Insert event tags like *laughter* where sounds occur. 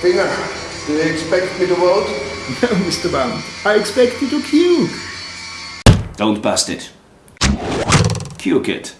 Finger, do you expect me to vote? *laughs* No, Mr. Bond. I expect you to puke. Don't bust it. Puke it.